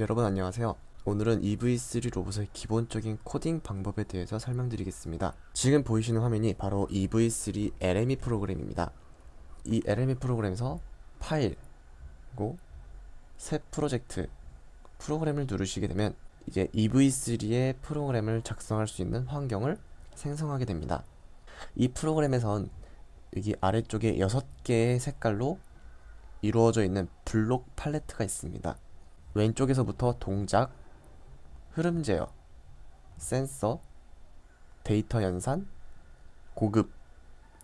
여러분 안녕하세요. 오늘은 EV3 로봇의 기본적인 코딩 방법에 대해서 설명드리겠습니다. 지금 보이시는 화면이 바로 EV3 LME 프로그램입니다. 이 LME 프로그램에서 파일, 그리고 새 프로젝트, 프로그램을 누르시게 되면 이제 EV3의 프로그램을 작성할 수 있는 환경을 생성하게 됩니다. 이 프로그램에선 여기 아래쪽에 6개의 색깔로 이루어져 있는 블록 팔레트가 있습니다. 왼쪽에서부터 동작, 흐름 제어, 센서, 데이터 연산, 고급,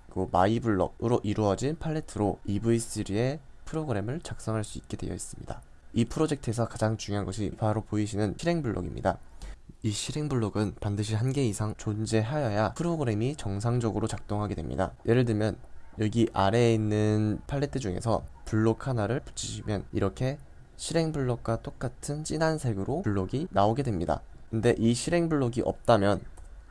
그리고 My Block으로 이루어진 팔레트로 EV3의 프로그램을 작성할 수 있게 되어 있습니다. 이 프로젝트에서 가장 중요한 것이 바로 보이시는 실행 블록입니다. 이 실행 블록은 반드시 한 개 이상 존재하여야 프로그램이 정상적으로 작동하게 됩니다. 예를 들면 여기 아래에 있는 팔레트 중에서 블록 하나를 붙이시면 이렇게 실행 블록과 똑같은 진한 색으로 블록이 나오게 됩니다. 근데 이 실행 블록이 없다면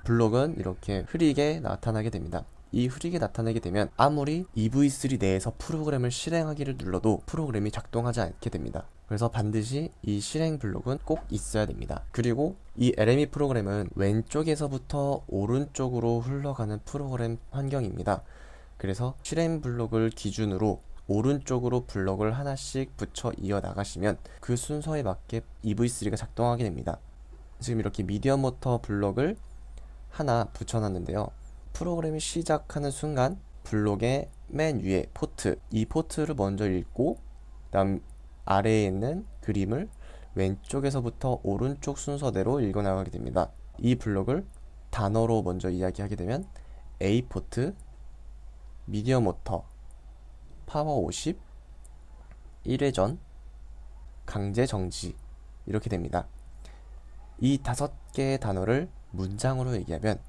블록은 이렇게 흐리게 나타나게 됩니다. 이 흐리게 나타나게 되면 아무리 EV3 내에서 프로그램을 실행하기를 눌러도 프로그램이 작동하지 않게 됩니다. 그래서 반드시 이 실행 블록은 꼭 있어야 됩니다. 그리고 이 LME 프로그램은 왼쪽에서부터 오른쪽으로 흘러가는 프로그램 환경입니다. 그래서 실행 블록을 기준으로 오른쪽으로 블럭을 하나씩 붙여 이어 나가시면 그 순서에 맞게 EV3가 작동하게 됩니다. 지금 이렇게 medium 모터 블럭을 하나 붙여놨는데요. 프로그램이 시작하는 순간 블록의 맨 위에 포트, 이 포트를 먼저 읽고 다음 아래에 있는 그림을 왼쪽에서부터 오른쪽 순서대로 읽어 나가게 됩니다. 이 블록을 단어로 먼저 이야기하게 되면 A 포트, medium 모터, 파워 50, 1회전, 강제 정지 이렇게 됩니다. 이 다섯 개의 단어를 문장으로 얘기하면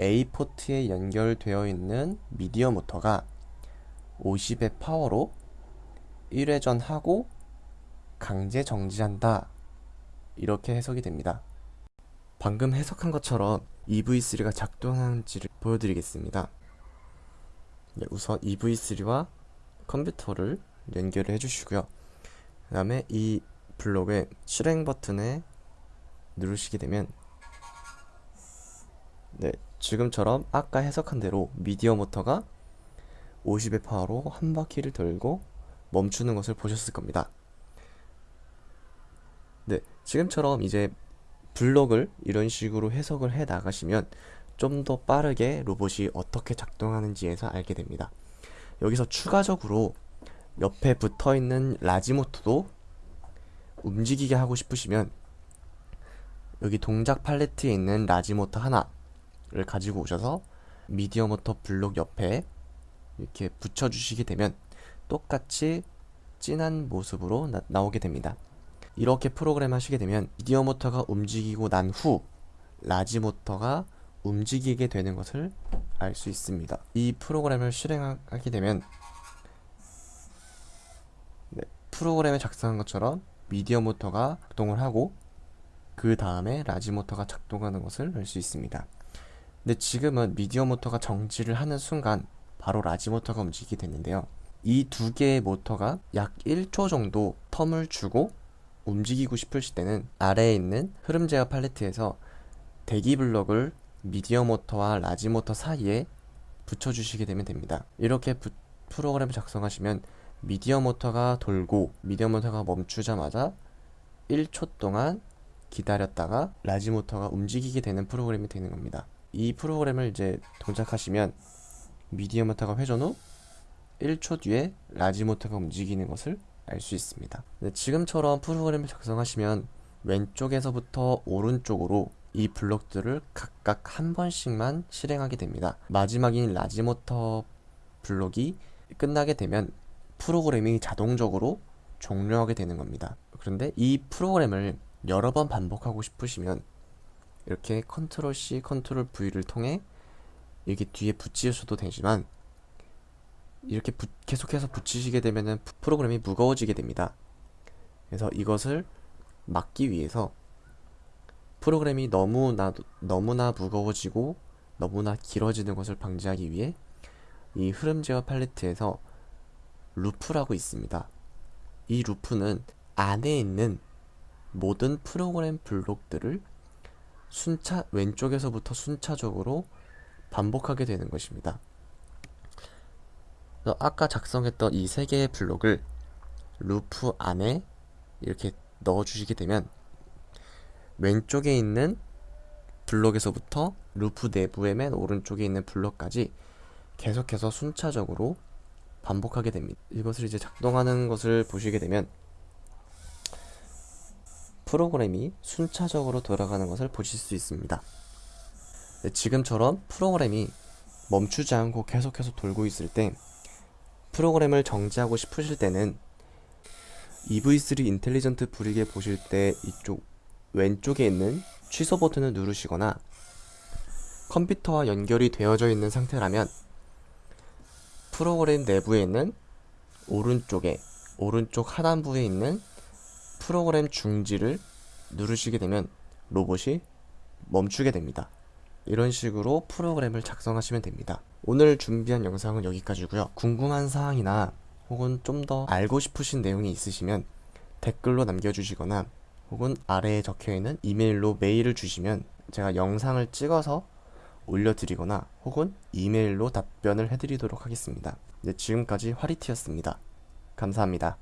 A 포트에 연결되어 있는 medium 모터가 50의 파워로 1회전하고 강제 정지한다 이렇게 해석이 됩니다. 방금 해석한 것처럼 EV3가 작동하는지를 보여드리겠습니다. 네, 우선 EV3와 컴퓨터를 연결을 해주시고요. 그 다음에 이 블록의 실행 버튼에 누르시게 되면 네, 지금처럼 아까 해석한 대로 미디어 모터가 50의 파워로 한 바퀴를 돌고 멈추는 것을 보셨을 겁니다. 네, 지금처럼 이제 블록을 이런 식으로 해석을 해 나가시면 좀 더 빠르게 로봇이 어떻게 작동하는지에서 알게 됩니다. 여기서 추가적으로 옆에 붙어 있는 large 모터도 움직이게 하고 싶으시면 여기 동작 팔레트에 있는 large 모터 하나를 가지고 오셔서 medium 모터 블록 옆에 이렇게 붙여주시게 되면 똑같이 진한 모습으로 나, 오게 됩니다. 이렇게 프로그램 하시게 되면 medium 모터가 움직이고 난 후 large 모터가 움직이게 되는 것을 알 수 있습니다. 이 프로그램을 실행하게 되면 네, 프로그램에 작성한 것처럼 medium 모터가 작동을 하고 그 다음에 large 모터가 작동하는 것을 알 수 있습니다. 근데 지금은 medium 모터가 정지를 하는 순간 바로 large 모터가 움직이게 됐는데요. 이 두 개의 모터가 약 1초 정도 term을 주고 움직이고 싶으실 때는 아래에 있는 흐름 제어 팔레트에서 대기 블럭을 medium 모터와 large 모터 사이에 붙여주시게 되면 됩니다. 이렇게 부, 프로그램을 작성하시면 medium 모터가 돌고 medium 모터가 멈추자마자 1초 동안 기다렸다가 large 모터가 움직이게 되는 프로그램이 되는 겁니다. 이 프로그램을 이제 동작하시면 medium 모터가 회전 후 1초 뒤에 large 모터가 움직이는 것을 알 수 있습니다. 지금처럼 프로그램을 작성하시면 왼쪽에서부터 오른쪽으로 이 블록들을 각각 한 번씩만 실행하게 됩니다. 마지막인 large 모터 블록이 끝나게 되면 프로그램이 자동적으로 종료하게 되는 겁니다. 그런데 이 프로그램을 여러 번 반복하고 싶으시면 이렇게 컨트롤 C, 컨트롤 V를 통해 여기 뒤에 붙이셔도 되지만 이렇게 부, 계속해서 붙이시게 되면 프로그램이 무거워지게 됩니다. 그래서 이것을 막기 위해서 프로그램이 너무나, 너무나 무거워지고 너무나 길어지는 것을 방지하기 위해 이 흐름 제어 팔레트에서 루프라고 있습니다. 이 루프는 안에 있는 모든 프로그램 블록들을 순차 왼쪽에서부터 순차적으로 반복하게 되는 것입니다. 아까 작성했던 이 세 개의 블록을 루프 안에 이렇게 넣어 주시게 되면 왼쪽에 있는 블록에서부터 루프 내부의 맨 오른쪽에 있는 블록까지 계속해서 순차적으로 반복하게 됩니다. 이것을 이제 작동하는 것을 보시게 되면 프로그램이 순차적으로 돌아가는 것을 보실 수 있습니다. 네, 지금처럼 프로그램이 멈추지 않고 계속해서 돌고 있을 때 프로그램을 정지하고 싶으실 때는 EV3 Intelligent Brick에 보실 때 이쪽 왼쪽에 있는 취소 버튼을 누르시거나 컴퓨터와 연결이 되어져 있는 상태라면 프로그램 내부에 있는 오른쪽에 오른쪽 하단부에 있는 프로그램 중지를 누르시게 되면 로봇이 멈추게 됩니다. 이런 식으로 프로그램을 작성하시면 됩니다. 오늘 준비한 영상은 여기까지고요. 궁금한 사항이나 혹은 좀 더 알고 싶으신 내용이 있으시면 댓글로 남겨주시거나 혹은 아래에 적혀 있는 이메일로 메일을 주시면 제가 영상을 찍어서 올려드리거나 혹은 이메일로 답변을 해드리도록 하겠습니다. 네, 지금까지 화리티였습니다. 감사합니다.